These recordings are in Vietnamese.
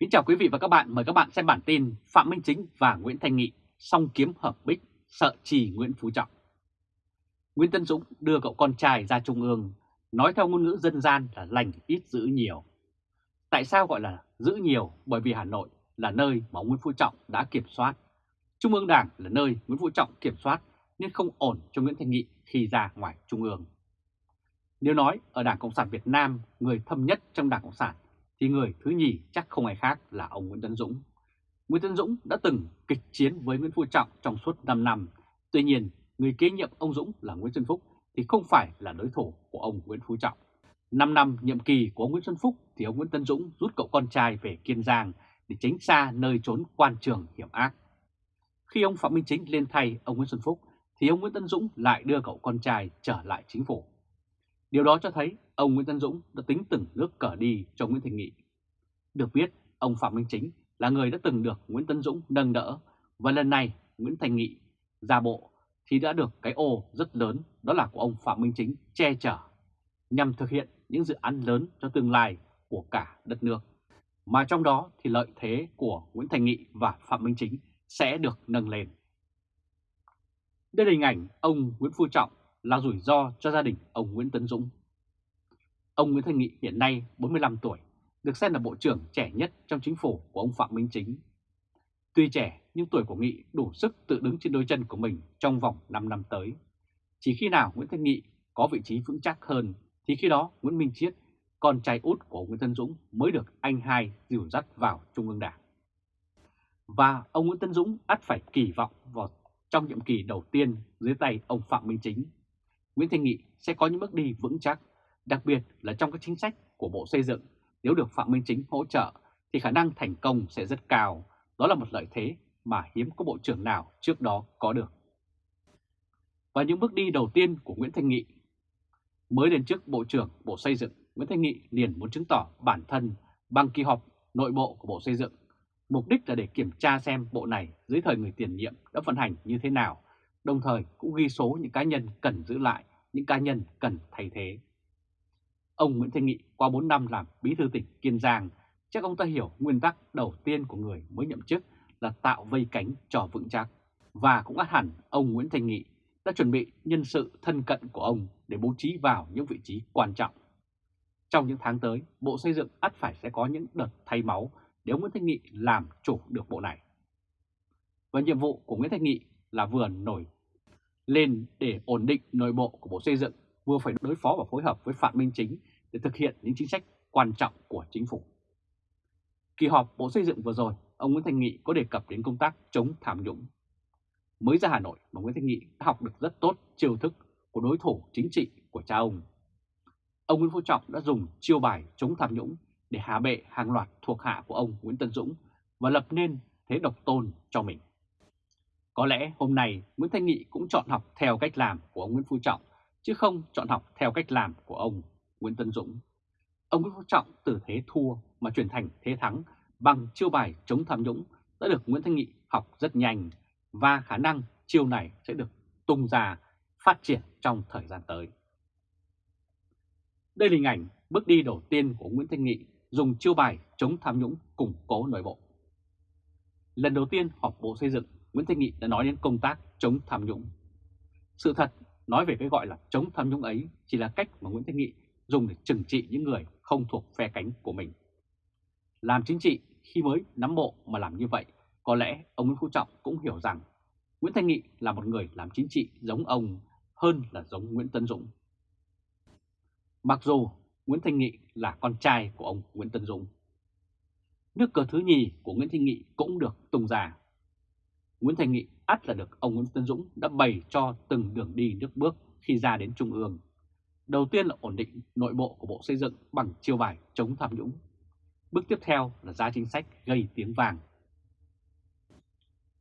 Kính chào quý vị và các bạn, mời các bạn xem bản tin Phạm Minh Chính và Nguyễn Thanh Nghị song kiếm hợp bích, sợ trì Nguyễn Phú Trọng. Nguyễn Tân Dũng đưa cậu con trai ra Trung ương, nói theo ngôn ngữ dân gian là lành ít giữ nhiều. Tại sao gọi là giữ nhiều? Bởi vì Hà Nội là nơi mà Nguyễn Phú Trọng đã kiểm soát. Trung ương Đảng là nơi Nguyễn Phú Trọng kiểm soát nên không ổn cho Nguyễn Thanh Nghị khi ra ngoài Trung ương. Nếu nói ở Đảng Cộng sản Việt Nam, người thâm nhất trong Đảng Cộng sản thì người thứ nhì chắc không ai khác là ông Nguyễn Tấn Dũng. Nguyễn Tấn Dũng đã từng kịch chiến với Nguyễn Phú Trọng trong suốt 5 năm. Tuy nhiên, người kế nhiệm ông Dũng là Nguyễn Xuân Phúc thì không phải là đối thủ của ông Nguyễn Phú Trọng. 5 năm nhiệm kỳ của ông Nguyễn Xuân Phúc thì ông Nguyễn Tấn Dũng rút cậu con trai về Kiên Giang để tránh xa nơi trốn quan trường hiểm ác. Khi ông Phạm Minh Chính lên thay ông Nguyễn Xuân Phúc thì ông Nguyễn Tấn Dũng lại đưa cậu con trai trở lại chính phủ. Điều đó cho thấy ông Nguyễn Tân Dũng đã tính từng nước cờ đi cho Nguyễn Thành Nghị. Được biết, ông Phạm Minh Chính là người đã từng được Nguyễn Tân Dũng nâng đỡ và lần này Nguyễn Thành Nghị ra bộ thì đã được cái ô rất lớn đó là của ông Phạm Minh Chính che chở nhằm thực hiện những dự án lớn cho tương lai của cả đất nước. Mà trong đó thì lợi thế của Nguyễn Thành Nghị và Phạm Minh Chính sẽ được nâng lên. Đây là hình ảnh ông Nguyễn Phú Trọng là rủi ro cho gia đình ông Nguyễn Tấn Dũng. Ông Nguyễn Thanh Nghị hiện nay 45 tuổi, được xem là bộ trưởng trẻ nhất trong chính phủ của ông Phạm Minh Chính. Tuy trẻ nhưng tuổi của Nghị đủ sức tự đứng trên đôi chân của mình trong vòng 5 năm tới. Chỉ khi nào Nguyễn Thanh Nghị có vị trí vững chắc hơn thì khi đó Nguyễn Minh Chiết, con trai út của Nguyễn Tân Dũng mới được anh hai dìu dắt vào Trung ương Đảng. Và ông Nguyễn Tân Dũng ắt phải kỳ vọng vào trong nhiệm kỳ đầu tiên dưới tay ông Phạm Minh Chính Nguyễn Thanh Nghị sẽ có những bước đi vững chắc, đặc biệt là trong các chính sách của Bộ Xây dựng. Nếu được Phạm Minh Chính hỗ trợ thì khả năng thành công sẽ rất cao. Đó là một lợi thế mà hiếm có bộ trưởng nào trước đó có được. Và những bước đi đầu tiên của Nguyễn Thanh Nghị Mới đến trước Bộ trưởng Bộ Xây dựng, Nguyễn Thanh Nghị liền muốn chứng tỏ bản thân bằng kỳ họp nội bộ của Bộ Xây dựng. Mục đích là để kiểm tra xem bộ này dưới thời người tiền nhiệm đã vận hành như thế nào, đồng thời cũng ghi số những cá nhân cần giữ lại những cá nhân cần thay thế. Ông Nguyễn Thanh Nghị qua 4 năm làm bí thư tỉnh Kiên Giang, chắc ông ta hiểu nguyên tắc đầu tiên của người mới nhậm chức là tạo vây cánh cho vững chắc. Và cũng át hẳn ông Nguyễn Thanh Nghị đã chuẩn bị nhân sự thân cận của ông để bố trí vào những vị trí quan trọng. Trong những tháng tới, Bộ Xây dựng ắt phải sẽ có những đợt thay máu để ông Nguyễn Thanh Nghị làm chủ được bộ này. Và nhiệm vụ của Nguyễn Thanh Nghị là vừa nổi lên để ổn định nội bộ của Bộ Xây dựng, vừa phải đối phó và phối hợp với Phạm Minh Chính để thực hiện những chính sách quan trọng của chính phủ. Kỳ họp Bộ Xây dựng vừa rồi, ông Nguyễn Thanh Nghị có đề cập đến công tác chống tham nhũng. Mới ra Hà Nội mà Nguyễn Thanh Nghị đã học được rất tốt chiêu thức của đối thủ chính trị của cha ông. Ông Nguyễn Phú Trọng đã dùng chiêu bài chống tham nhũng để hạ bệ hàng loạt thuộc hạ của ông Nguyễn Tân Dũng và lập nên thế độc tôn cho mình. Có lẽ hôm nay Nguyễn Thanh Nghị cũng chọn học theo cách làm của ông Nguyễn Phú Trọng, chứ không chọn học theo cách làm của ông Nguyễn Tân Dũng. Ông Nguyễn Phú Trọng từ thế thua mà chuyển thành thế thắng bằng chiêu bài chống tham nhũng đã được Nguyễn Thanh Nghị học rất nhanh và khả năng chiêu này sẽ được tung ra phát triển trong thời gian tới. Đây là hình ảnh bước đi đầu tiên của Nguyễn Thanh Nghị dùng chiêu bài chống tham nhũng củng cố nội bộ. Lần đầu tiên họp Bộ Xây dựng Nguyễn Thanh Nghị đã nói đến công tác chống tham nhũng. Sự thật, nói về cái gọi là chống tham nhũng ấy chỉ là cách mà Nguyễn Thanh Nghị dùng để trừng trị những người không thuộc phe cánh của mình. Làm chính trị khi mới nắm bộ mà làm như vậy, có lẽ ông Nguyễn Phú Trọng cũng hiểu rằng Nguyễn Thanh Nghị là một người làm chính trị giống ông hơn là giống Nguyễn Tân Dũng. Mặc dù Nguyễn Thanh Nghị là con trai của ông Nguyễn Tân Dũng. Nước cờ thứ nhì của Nguyễn Thanh Nghị cũng được tung ra. Nguyễn Thành Nghị ắt là được ông Nguyễn Tân Dũng đã bày cho từng đường đi nước bước khi ra đến Trung ương. Đầu tiên là ổn định nội bộ của Bộ Xây dựng bằng chiêu bài chống tham nhũng. Bước tiếp theo là ra chính sách gây tiếng vàng.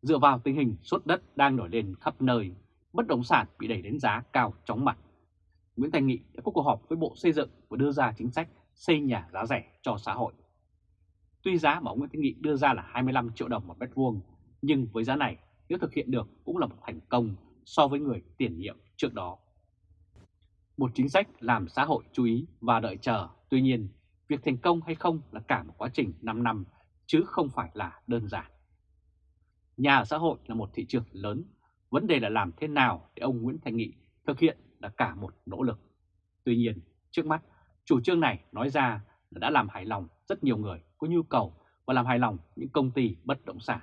Dựa vào tình hình sốt đất đang nổi lên khắp nơi, bất động sản bị đẩy đến giá cao chóng mặt. Nguyễn Thành Nghị đã có cuộc họp với Bộ Xây dựng và đưa ra chính sách xây nhà giá rẻ cho xã hội. Tuy giá mà ông Nguyễn Thành Nghị đưa ra là 25 triệu đồng một mét vuông, nhưng với giá này nếu thực hiện được cũng là một thành công so với người tiền nhiệm trước đó. Một chính sách làm xã hội chú ý và đợi chờ, tuy nhiên việc thành công hay không là cả một quá trình 5 năm chứ không phải là đơn giản. Nhà ở xã hội là một thị trường lớn, vấn đề là làm thế nào để ông Nguyễn Thành Nghị thực hiện là cả một nỗ lực. Tuy nhiên, trước mắt, chủ trương này nói ra là đã làm hài lòng rất nhiều người có nhu cầu và làm hài lòng những công ty bất động sản.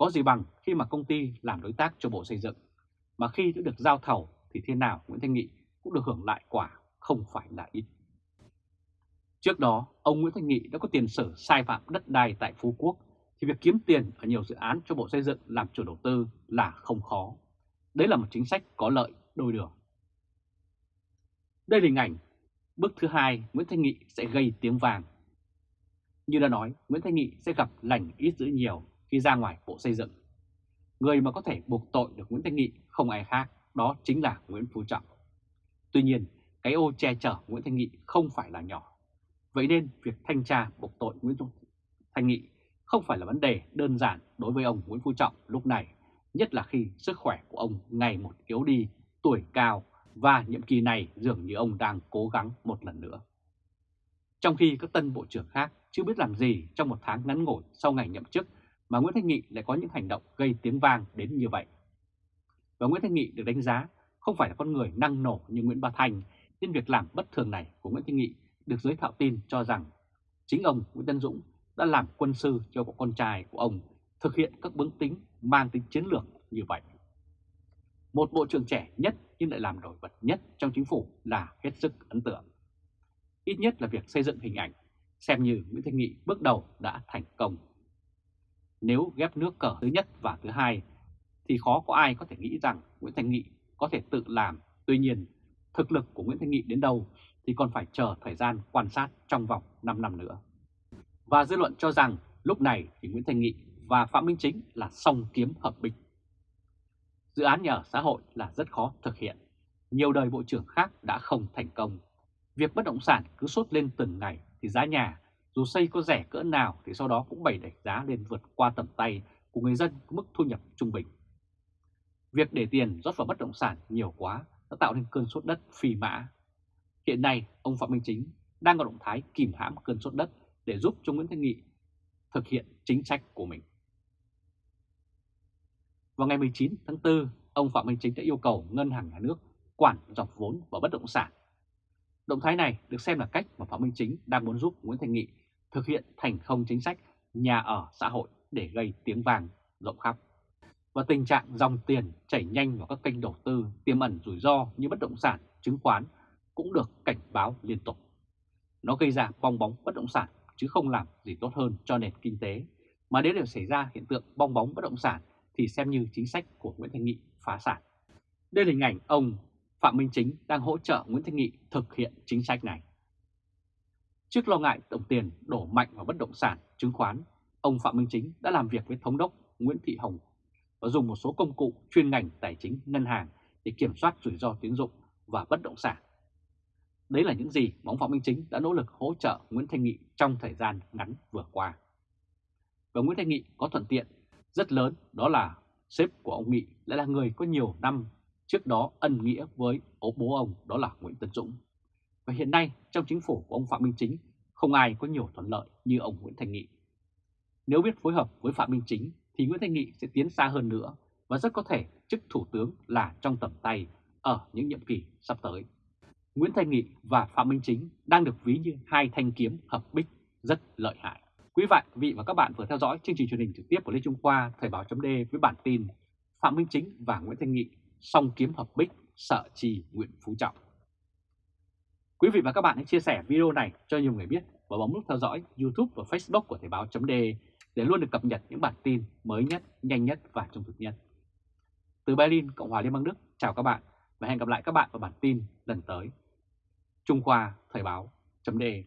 Có gì bằng khi mà công ty làm đối tác cho Bộ Xây dựng, mà khi đã được giao thầu thì thế nào Nguyễn Thanh Nghị cũng được hưởng lại quả không phải là ít. Trước đó, ông Nguyễn Thanh Nghị đã có tiền sử sai phạm đất đai tại Phú Quốc, thì việc kiếm tiền ở nhiều dự án cho Bộ Xây dựng làm chủ đầu tư là không khó. Đấy là một chính sách có lợi đôi đường. Đây là hình ảnh bước thứ hai Nguyễn Thanh Nghị sẽ gây tiếng vàng. Như đã nói, Nguyễn Thanh Nghị sẽ gặp lành ít dữ nhiều khi ra ngoài Bộ Xây dựng. Người mà có thể buộc tội được Nguyễn Thanh Nghị không ai khác, đó chính là Nguyễn Phú Trọng. Tuy nhiên, cái ô che chở Nguyễn Thanh Nghị không phải là nhỏ. Vậy nên việc thanh tra buộc tội Nguyễn Thanh Nghị không phải là vấn đề đơn giản đối với ông Nguyễn Phú Trọng lúc này, nhất là khi sức khỏe của ông ngày một yếu đi, tuổi cao và nhiệm kỳ này dường như ông đang cố gắng một lần nữa. Trong khi các tân bộ trưởng khác chưa biết làm gì trong một tháng ngắn ngủi sau ngày nhậm chức mà Nguyễn Thanh Nghị lại có những hành động gây tiếng vang đến như vậy. Và Nguyễn Thanh Nghị được đánh giá không phải là con người năng nổ như Nguyễn Ba Thành, nên việc làm bất thường này của Nguyễn Thanh Nghị được giới thạo tin cho rằng chính ông Nguyễn Tân Dũng đã làm quân sư cho con trai của ông thực hiện các bướng tính mang tính chiến lược như vậy. Một bộ trưởng trẻ nhất nhưng lại làm nổi bật nhất trong chính phủ là hết sức ấn tượng. Ít nhất là việc xây dựng hình ảnh, xem như Nguyễn Thanh Nghị bước đầu đã thành công. Nếu ghép nước cờ thứ nhất và thứ hai, thì khó có ai có thể nghĩ rằng Nguyễn Thanh Nghị có thể tự làm. Tuy nhiên, thực lực của Nguyễn Thanh Nghị đến đâu thì còn phải chờ thời gian quan sát trong vòng 5 năm nữa. Và dư luận cho rằng lúc này thì Nguyễn Thanh Nghị và Phạm Minh Chính là song kiếm hợp bình Dự án nhà ở xã hội là rất khó thực hiện. Nhiều đời bộ trưởng khác đã không thành công. Việc bất động sản cứ sốt lên từng ngày thì giá nhà dù xây có rẻ cỡ nào thì sau đó cũng bày đẩy giá lên vượt qua tầm tay của người dân có mức thu nhập trung bình. Việc để tiền rót vào bất động sản nhiều quá đã tạo nên cơn sốt đất phi mã. Hiện nay, ông Phạm Minh Chính đang có động thái kìm hãm cơn sốt đất để giúp cho Nguyễn Thanh Nghị thực hiện chính sách của mình. Vào ngày 19 tháng 4, ông Phạm Minh Chính đã yêu cầu Ngân hàng Nhà nước quản dọc vốn vào bất động sản. Động thái này được xem là cách mà Phạm Minh Chính đang muốn giúp Nguyễn Thanh Nghị thực hiện thành không chính sách nhà ở xã hội để gây tiếng vàng rộng khắp. Và tình trạng dòng tiền chảy nhanh vào các kênh đầu tư tiềm ẩn rủi ro như bất động sản, chứng khoán cũng được cảnh báo liên tục. Nó gây ra bong bóng bất động sản chứ không làm gì tốt hơn cho nền kinh tế. Mà nếu để xảy ra hiện tượng bong bóng bất động sản thì xem như chính sách của Nguyễn Thanh Nghị phá sản. Đây là hình ảnh ông Phạm Minh Chính đang hỗ trợ Nguyễn Thanh Nghị thực hiện chính sách này. Trước lo ngại đồng tiền đổ mạnh vào bất động sản, chứng khoán, ông Phạm Minh Chính đã làm việc với Thống đốc Nguyễn Thị Hồng và dùng một số công cụ chuyên ngành tài chính ngân hàng để kiểm soát rủi ro tín dụng và bất động sản. Đấy là những gì mà ông Phạm Minh Chính đã nỗ lực hỗ trợ Nguyễn Thanh Nghị trong thời gian ngắn vừa qua. Và Nguyễn Thanh Nghị có thuận tiện rất lớn đó là sếp của ông Nghị lại là người có nhiều năm trước đó ân nghĩa với ố bố ông đó là Nguyễn Tân Dũng. Và hiện nay trong chính phủ của ông Phạm Minh Chính không ai có nhiều thuận lợi như ông Nguyễn Thành Nghị. Nếu biết phối hợp với Phạm Minh Chính, thì Nguyễn Thành Nghị sẽ tiến xa hơn nữa và rất có thể chức thủ tướng là trong tầm tay ở những nhiệm kỳ sắp tới. Nguyễn Thành Nghị và Phạm Minh Chính đang được ví như hai thanh kiếm hợp bích rất lợi hại. Quý vị và các bạn vừa theo dõi chương trình truyền hình trực tiếp của Lê Trung Khoa, Thời báo chấm với bản tin Phạm Minh Chính và Nguyễn Thanh Nghị song kiếm hợp bích, sợ trì Nguyễn Phú Trọng. Quý vị và các bạn hãy chia sẻ video này cho nhiều người biết và bấm nút theo dõi YouTube và Facebook của Thời báo .de để luôn được cập nhật những bản tin mới nhất, nhanh nhất và trung thực nhất. Từ Berlin, Cộng hòa Liên bang Đức, chào các bạn và hẹn gặp lại các bạn vào bản tin lần tới. Trung Khoa Thời báo .de.